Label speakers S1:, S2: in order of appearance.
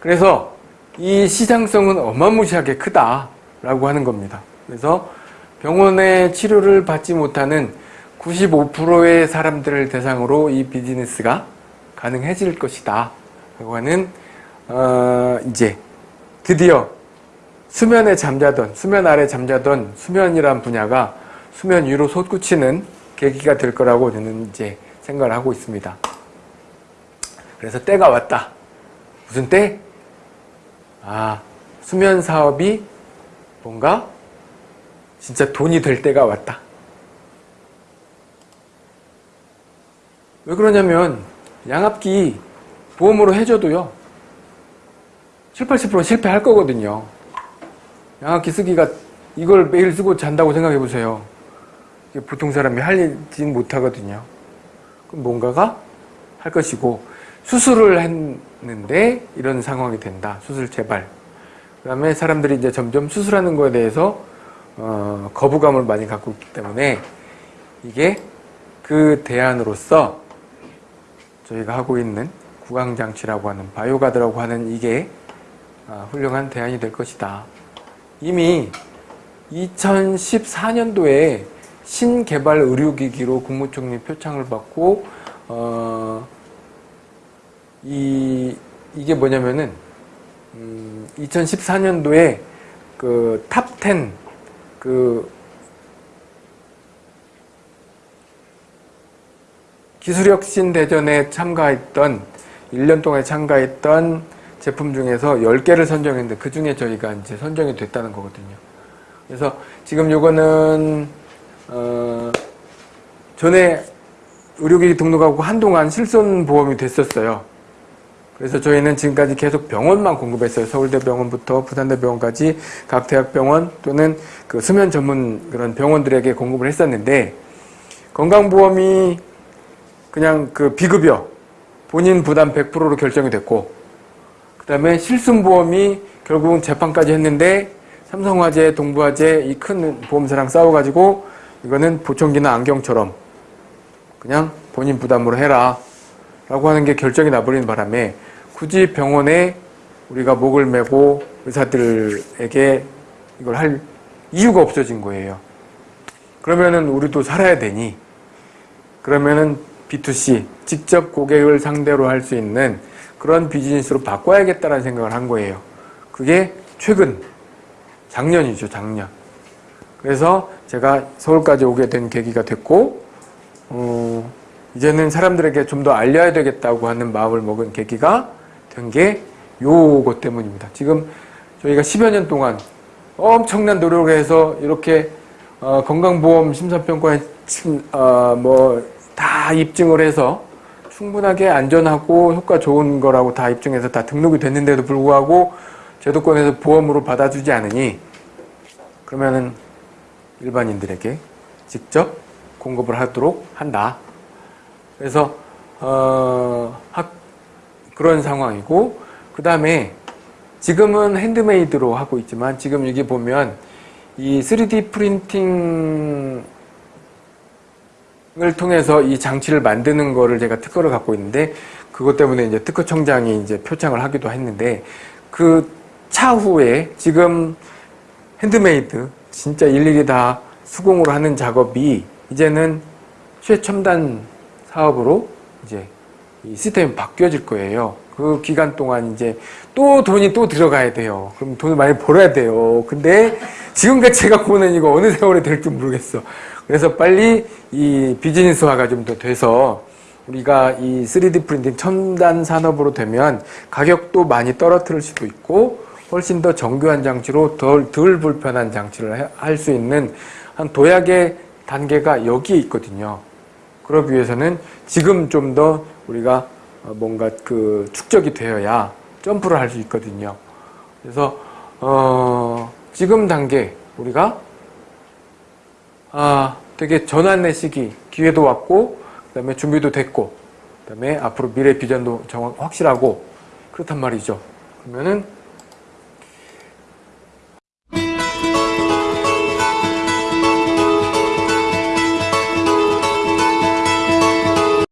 S1: 그래서 이 시장성은 어마무시하게 크다라고 하는 겁니다. 그래서 병원의 치료를 받지 못하는 95%의 사람들을 대상으로 이 비즈니스가 가능해질 것이다. 라고 하는 어 이제 드디어 수면에 잠자던 수면 아래 잠자던 수면이란 분야가 수면 위로 솟구치는 계기가 될 거라고 저는 이제 생각을 하고 있습니다. 그래서 때가 왔다. 무슨 때? 아, 수면 사업이 뭔가 진짜 돈이 될 때가 왔다. 왜 그러냐면 양압기 보험으로 해줘도요. 7, 80% 실패할 거거든요. 양압기 쓰기가 이걸 매일 쓰고 잔다고 생각해 보세요. 보통 사람이 할진 못하거든요. 그럼 뭔가가 할 것이고 수술을 했는데 이런 상황이 된다. 수술 재발. 그 다음에 사람들이 이제 점점 수술하는 거에 대해서 어, 거부감을 많이 갖고 있기 때문에 이게 그 대안으로서 저희가 하고 있는 구강장치라고 하는 바이오가드라고 하는 이게 아, 훌륭한 대안이 될 것이다. 이미 2014년도에 신개발 의료기기로 국무총리 표창을 받고 어, 이 이게 뭐냐면은 음, 2014년도에 그 top 10 그 기술혁신 대전에 참가했던 1년 동안 참가했던 제품 중에서 10개를 선정했는데 그 중에 저희가 이제 선정이 됐다는 거거든요. 그래서 지금 요거는 어 전에 의료기기 등록하고 한동안 실손보험이 됐었어요. 그래서 저희는 지금까지 계속 병원만 공급했어요. 서울대병원부터 부산대병원까지 각 대학병원 또는 그 수면 전문 그런 병원들에게 공급을 했었는데 건강보험이 그냥 그 비급여 본인 부담 100%로 결정이 됐고 그 다음에 실손보험이 결국은 재판까지 했는데 삼성화재, 동부화재 이 큰 보험사랑 싸워가지고 이거는 보청기나 안경처럼 그냥 본인 부담으로 해라 라고 하는 게 결정이 나버리는 바람에 굳이 병원에 우리가 목을 메고 의사들에게 이걸 할 이유가 없어진 거예요. 그러면은 우리도 살아야 되니 그러면은 B2C 직접 고객을 상대로 할 수 있는 그런 비즈니스로 바꿔야겠다는 생각을 한 거예요. 그게 최근 작년이죠, 작년. 그래서 제가 서울까지 오게 된 계기가 됐고 어, 이제는 사람들에게 좀 더 알려야 되겠다고 하는 마음을 먹은 계기가 된 게 요것 때문입니다. 지금 저희가 10여 년 동안 엄청난 노력을 해서 이렇게 어, 건강보험 심사평가에 어, 뭐다 입증을 해서 충분하게 안전하고 효과 좋은 거라고 다 입증해서 다 등록이 됐는데도 불구하고 제도권에서 보험으로 받아주지 않으니 그러면은 일반인들에게 직접 공급을 하도록 한다. 그래서 어, 학, 그런 상황이고 그 다음에 지금은 handmade로 하고 있지만 지금 여기 보면 이 3D 프린팅을 통해서 이 장치를 만드는 거를 제가 특허를 갖고 있는데 그것 때문에 이제 특허청장이 이제 표창을 하기도 했는데 그 차후에 지금 핸드메이드 진짜 일일이 다 수공으로 하는 작업이 이제는 최첨단 사업으로 이제 이 시스템이 바뀌어질 거예요. 그 기간 동안 이제 또 돈이 또 들어가야 돼요. 그럼 돈을 많이 벌어야 돼요. 근데 지금까지 제가 보는 이거 어느 세월에 될지 모르겠어. 그래서 빨리 이 비즈니스화가 좀 더 돼서 우리가 이 3D 프린팅 첨단 산업으로 되면 가격도 많이 떨어뜨릴 수도 있고 훨씬 더 정교한 장치로 덜, 덜 불편한 장치를 할 수 있는 한 도약의 단계가 여기에 있거든요. 그러기 위해서는 지금 좀 더 우리가 뭔가 그 축적이 되어야 점프를 할 수 있거든요. 그래서 어 지금 단계 우리가 아 되게 전환의 시기 기회도 왔고 그 다음에 준비도 됐고 그 다음에 앞으로 미래 비전도 정확 확실하고 그렇단 말이죠. 그러면은